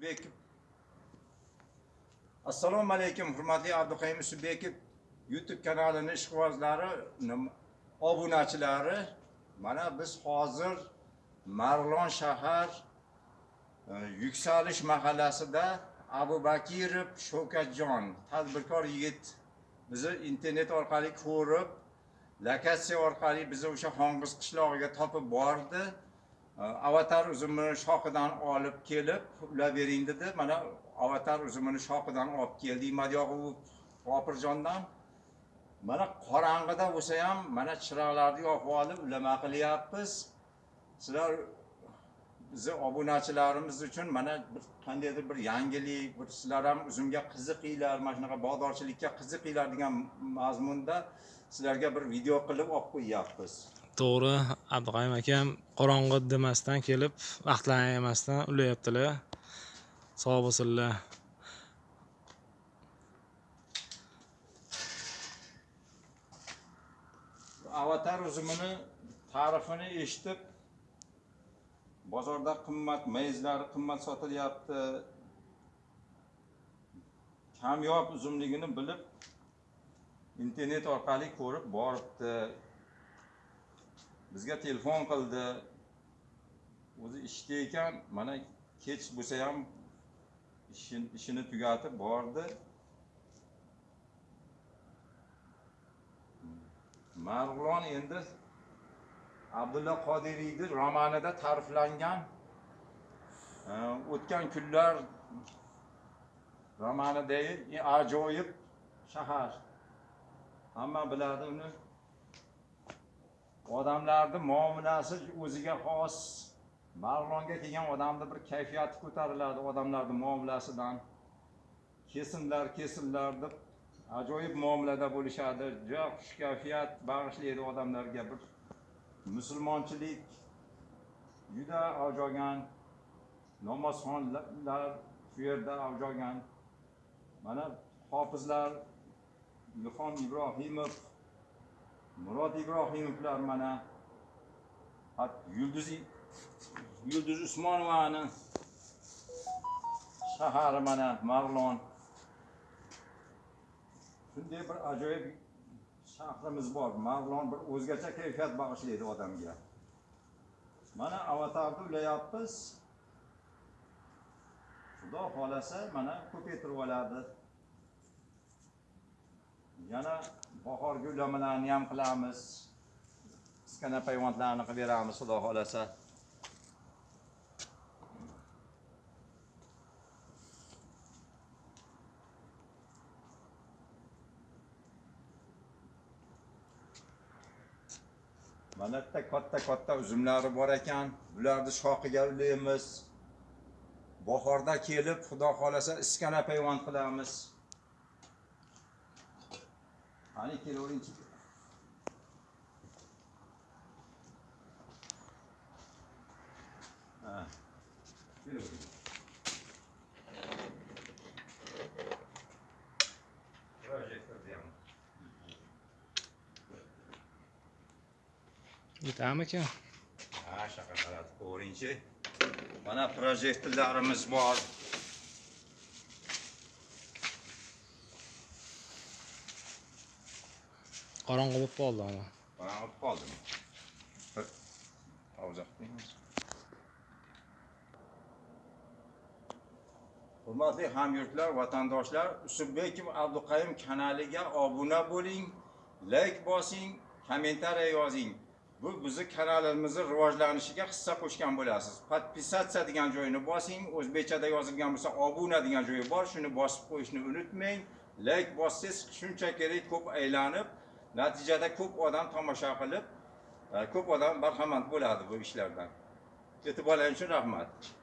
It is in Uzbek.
Yusufbekov. Assalomu alaykum, hurmatli Abduqayim Yusufbekov YouTube kanalining ishqibozlari, obunachilari. Mana biz hozir Marlon shahar e, Yuksalish mahallasida Abu Bakirov Shokatjon tadbirkor yigit bizni internet orqali ko'rib, lokatsiya orqali bizni o'sha Xongiz qishlog'iga topib bordi. Avatar uzumini shoxidan olib kelib ulab bering dedi. Mana avatar uzumini shoxidan olib keldik. Madyoq opirjondan Mana qorong'ida bo'lsa ham mana chiroqlarni yoqib olib ulama qilyapmiz. Sizlar bizni obunachilarimiz uchun mana bir qandaydir bir yangilik, bir sizlar ham uzumga qiziqinglar, mana shunaqa bog'dorchilikka qiziqinglar degan mazmunda sizlarga bir video qilib olib qo'yyapmiz. To'g'ri abduqayim akam qorong'i demasdan kelib vaqtlarini ayamasdan ulayaptilar. Sog' bo'lsinlar. Avatar uzumini ta'rifini eshitib bozorda qimmat mayizlari qimmat sotilyapti. Kamyob uzumligini bilib internet orqali ko'rib boribdi. Bizga telefon qildi o'zi ishda ekan mana kech bo'lsa ham ishini tugatib bordi Marg'ilon endi Abdulla Qodiriyni romanida ta'riflangan e, o'tgan kunlar romanidagi ajoyib shahar. Hamma biladi uni. Odamlarni muomalasi o'ziga xos. marlonga kelgan odamni bir kayfiyati ko'tariladi odamlarni muomalasidan. Kesimlar, kesimlar deb ajoyib muomalada bo'lishadi. Juda xushkayfiyat bag'ishlaydi odamlarga bir musulmonchilik juda avjogan. Namozxonlar shu yerda avjogan. Mana hofizlar Ilhom Ibrohimov, Murod Ibrohimovlar mana hat Yulduz Yulduz Usmonovani shahari mana marlon shunday bir ajoyib shahrimiz bor. marlon bir o'zgacha kayfiyat bag'ishlaydi odamga. Mana avatarni ulayapmiz. Xudo xolasa mana ko'paytirib oladi. Yana bahorgi ulamalarni ham qilamiz. kichkina payvandlarni qilib beramiz, xudo xohlasa Mana bitta katta-katta uzumlari bor ekan. Bularni shoxiga ulaymiz. Bahorda kelib, xudo xohlasa iskana payvand qilamiz. Ha. Kelavering. Projektorda ham. yetami aka Ha, shaqa qaratib ko'ringchi. Mana projektorlarimiz bor. Qorong'i bo'lib qoldi ana Bana olib qoldim. Bir avzoq deymiz. Hurmatli hamyurtlar, vatandoshlar, Usubbekov Abduqayim kanaliga obuna bo'ling, layk bosing, kommentariya yozing. Bu bizni kanalimizning rivojlanishiga hissa qo'shgan bo'lasiz. Podpisatsiya degan joyini bosing, o'zbekchada yozilgan bo'lsa obuna degan joyi bor, shuni bosib qo'yishni unutmang. Layk bossangiz shuncha kerak ko'p aylanib, natijada ko'p odam tomosha qilib, e, ko'p odam barhamand bo'ladi bu ishlardan. e'tiboringiz uchun rahmat.